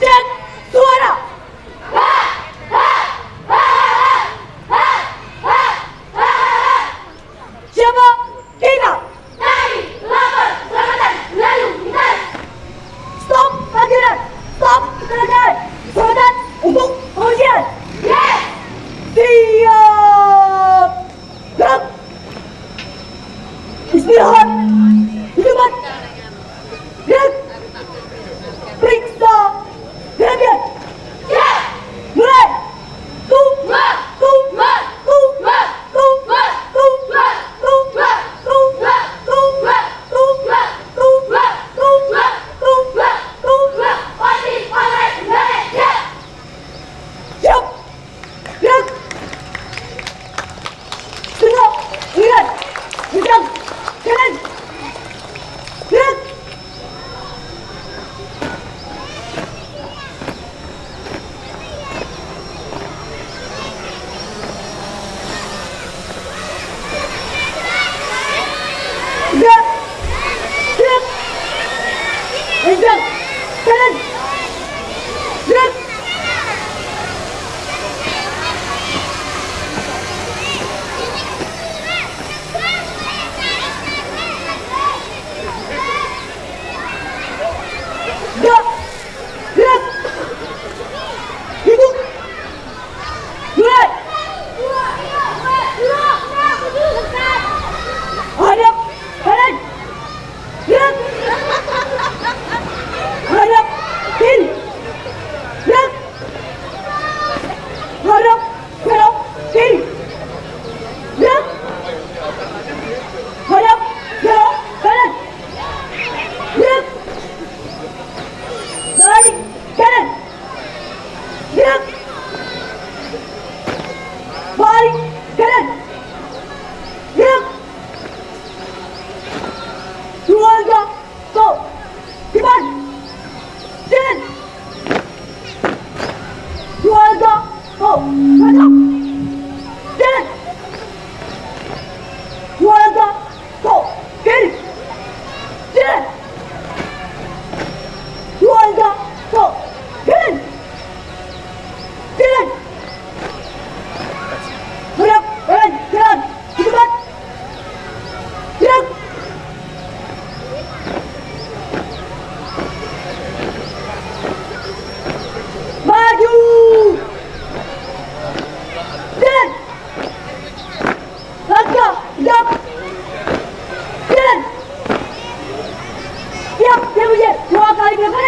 dead không. Bye. Bye.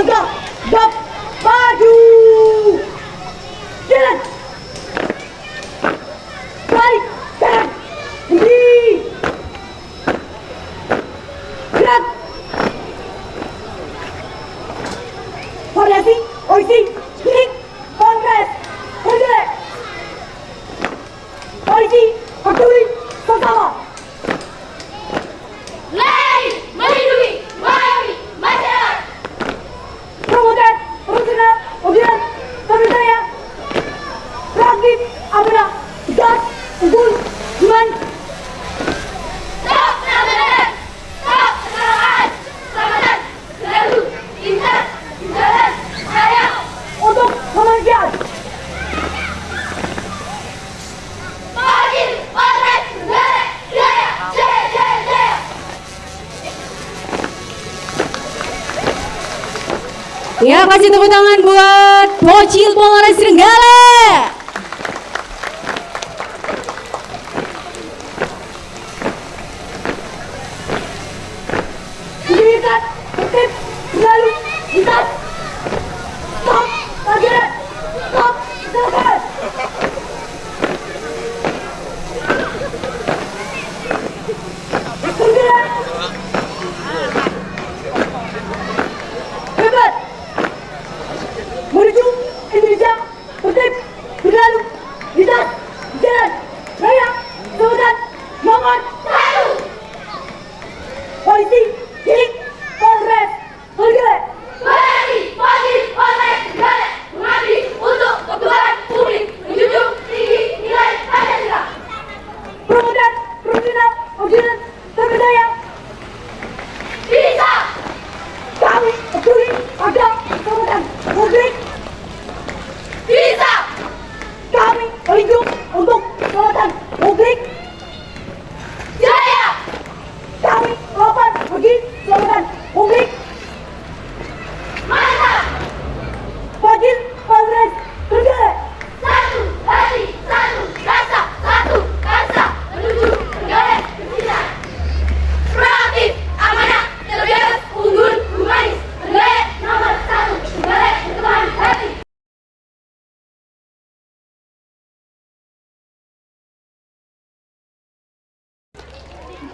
contra dos Ya kasih tepuk tangan buat Bocil Polres Renggala. my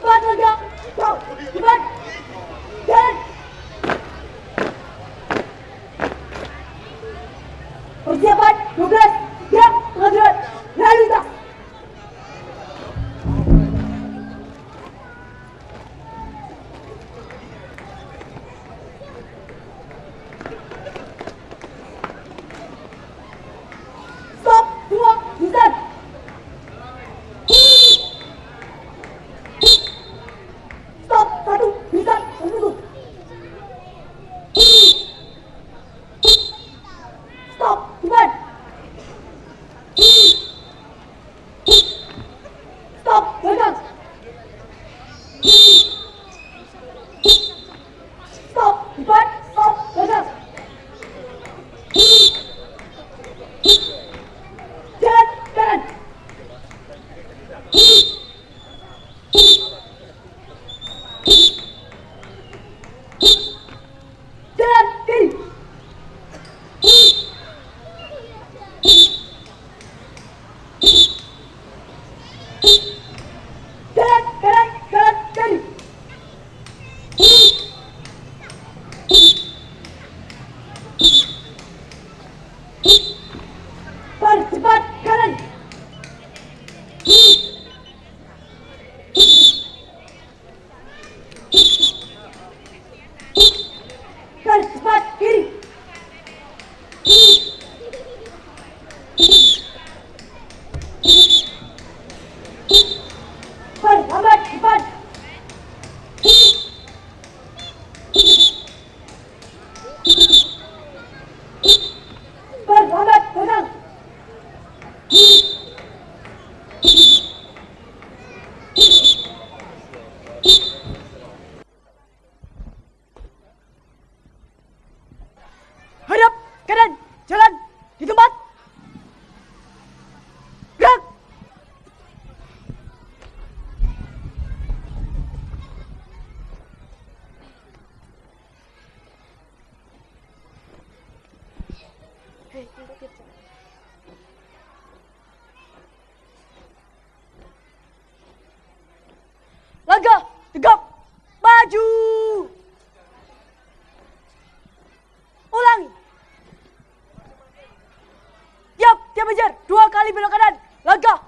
Batu, 快 Peace. Kejar! dua kali belok kanan. Langkah,